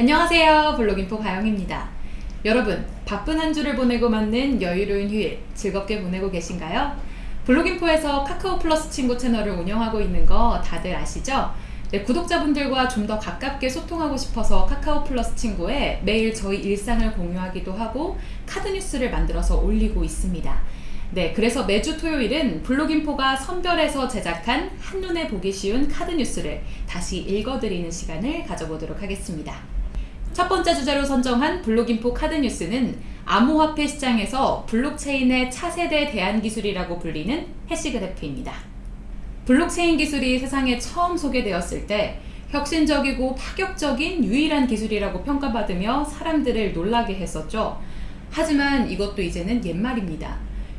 안녕하세요 블록인포 가영입니다 여러분 바쁜 한 주를 보내고 맞는 여유로운 휴일 즐겁게 보내고 계신가요? 블록인포에서 카카오 플러스 친구 채널을 운영하고 있는 거 다들 아시죠? 네, 구독자분들과 좀 더 가깝게 소통하고 싶어서 카카오 플러스 친구에 매일 저희 일상을 공유하기도 하고 카드 뉴스를 만들어서 올리고 있습니다 네, 그래서 매주 토요일은 블록인포가 선별해서 제작한 한눈에 보기 쉬운 카드 뉴스를 다시 읽어드리는 시간을 가져보도록 하겠습니다. 첫 번째 주제로 선정한 블록인포 카드 뉴스는 암호화폐 시장에서 블록체인의 차세대 대안 기술이라고 불리는 hashgraph입니다. 블록체인 기술이 세상에 처음 소개되었을 때 혁신적이고 파격적인 유일한 기술이라고 평가받으며 사람들을 놀라게 했었죠. 하지만 이것도 이제는 옛말입니다.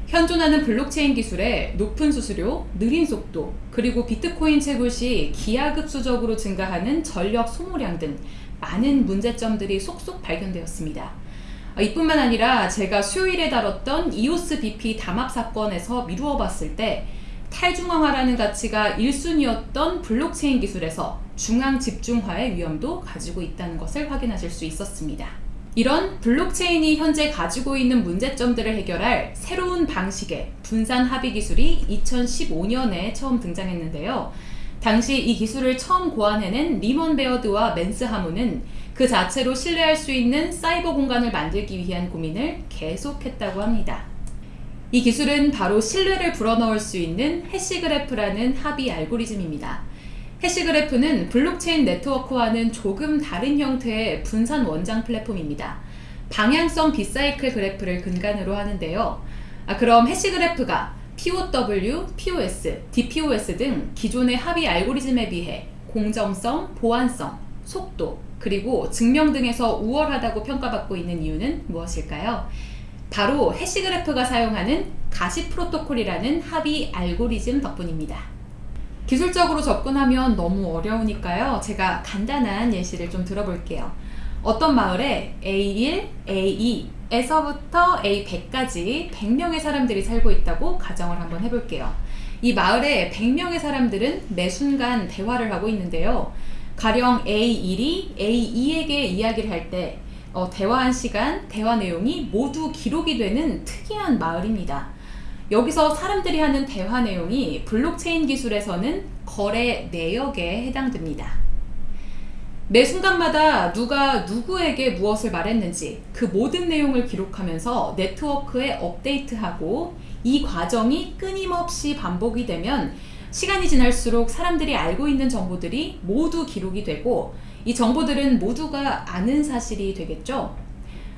현존하는 블록체인 기술의 높은 수수료, 느린 속도, 그리고 비트코인 채굴 시 기하급수적으로 증가하는 전력 소모량 등 많은 문제점들이 속속 발견되었습니다. 아, 이뿐만 아니라 제가 수요일에 다뤘던 이오스 BP 담합 사건에서 미루어 봤을 때 탈중앙화라는 가치가 1순위였던 블록체인 기술에서 중앙 집중화의 위험도 가지고 있다는 것을 확인하실 수 있었습니다. 이런 블록체인이 현재 가지고 있는 문제점들을 해결할 새로운 방식의 분산 합의 기술이 2015년에 처음 등장했는데요. 당시 이 기술을 처음 고안해낸 리먼 베어드와 맨스 하먼은 그 자체로 신뢰할 수 있는 사이버 공간을 만들기 위한 고민을 계속했다고 합니다. 이 기술은 바로 신뢰를 불어넣을 수 있는 hashgraph라는 합의 알고리즘입니다. hashgraph는 블록체인 네트워크와는 조금 다른 형태의 분산 원장 플랫폼입니다. 방향성 비사이클 그래프를 근간으로 하는데요. 아, 그럼 hashgraph가 POW, POS, DPoS 등 기존의 합의 알고리즘에 비해 공정성, 보안성, 속도, 그리고 증명 등에서 우월하다고 평가받고 있는 이유는 무엇일까요? 바로 해시그래프가 사용하는 가시 프로토콜이라는 합의 알고리즘 덕분입니다. 기술적으로 접근하면 너무 어려우니까요. 제가 간단한 예시를 좀 들어볼게요. 어떤 마을에 A1, A2, 에서부터 A100까지 100명의 사람들이 살고 있다고 가정을 한번 해볼게요. 이 마을에 100명의 사람들은 매 순간 대화를 하고 있는데요. 가령 A1이 A2에게 이야기를 할때 어, 대화한 시간, 대화 내용이 모두 기록이 되는 특이한 마을입니다. 여기서 사람들이 하는 대화 내용이 블록체인 기술에서는 거래 내역에 해당됩니다. 매 순간마다 누가 누구에게 무엇을 말했는지 그 모든 내용을 기록하면서 네트워크에 업데이트하고 이 과정이 끊임없이 반복이 되면 시간이 지날수록 사람들이 알고 있는 정보들이 모두 기록이 되고 이 정보들은 모두가 아는 사실이 되겠죠.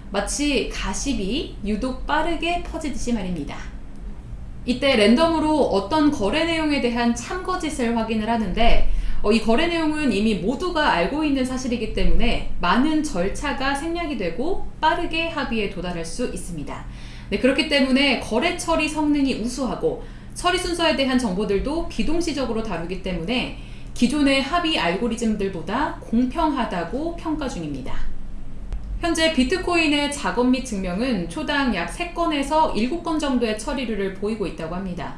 마치 가십이 유독 빠르게 퍼지듯이 말입니다. 이때 랜덤으로 어떤 거래 내용에 대한 참거짓을 확인을 하는데 어, 이 거래 내용은 이미 모두가 알고 있는 사실이기 때문에 많은 절차가 생략이 되고 빠르게 합의에 도달할 수 있습니다. 네, 그렇기 때문에 거래 처리 성능이 우수하고 처리 순서에 대한 정보들도 비동시적으로 다루기 때문에 기존의 합의 알고리즘들보다 공평하다고 평가 중입니다. 현재 비트코인의 작업 및 증명은 초당 약 3건에서 7건 정도의 처리를 보이고 있다고 합니다.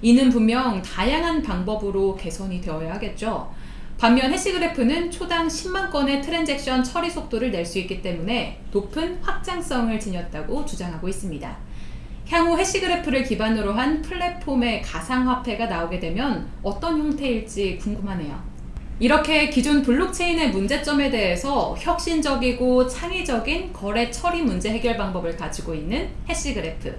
이는 분명 다양한 방법으로 개선이 되어야 하겠죠. 반면 해시그래프는 초당 10만 건의 트랜잭션 처리 속도를 낼 수 있기 때문에 높은 확장성을 지녔다고 주장하고 있습니다. 향후 해시그래프를 기반으로 한 플랫폼의 가상화폐가 나오게 되면 어떤 형태일지 궁금하네요. 이렇게 기존 블록체인의 문제점에 대해서 혁신적이고 창의적인 거래 처리 문제 해결 방법을 가지고 있는 해시그래프.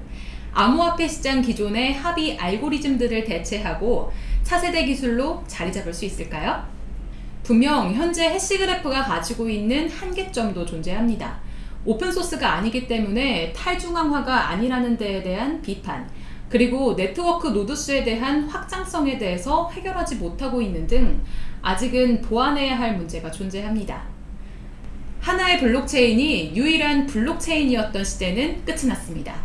암호화폐 시장 기존의 합의 알고리즘들을 대체하고 차세대 기술로 자리 잡을 수 있을까요? 분명 현재 해시그래프가 가지고 있는 한계점도 존재합니다. 오픈소스가 아니기 때문에 탈중앙화가 아니라는 데에 대한 비판, 그리고 네트워크 노드수에 대한 확장성에 대해서 해결하지 못하고 있는 등 아직은 보완해야 할 문제가 존재합니다. 하나의 블록체인이 유일한 블록체인이었던 시대는 끝이 났습니다.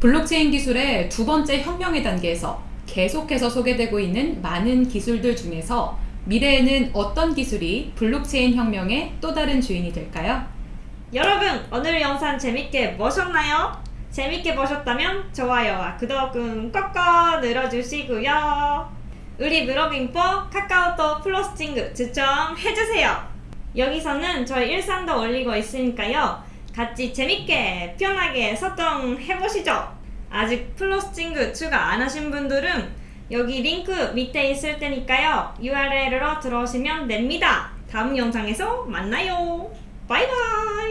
블록체인 기술의 두 번째 혁명의 단계에서 계속해서 소개되고 있는 많은 기술들 중에서 미래에는 어떤 기술이 블록체인 혁명의 또 다른 주인이 될까요? 여러분 오늘 영상 재밌게 보셨나요? 재밌게 보셨다면 좋아요와 구독은 꼭꼭 눌러주시고요 우리 블록인포 카카오톡 플러스 친구 추천해주세요 여기서는 저희 일상도 올리고 있으니까요. 같이 재밌게 편하게 소통해보시죠. 아직 플러스 친구 추가 안 하신 분들은 여기 링크 밑에 있을 테니까요. URL로 들어오시면 됩니다. 다음 영상에서 만나요. 바이바이.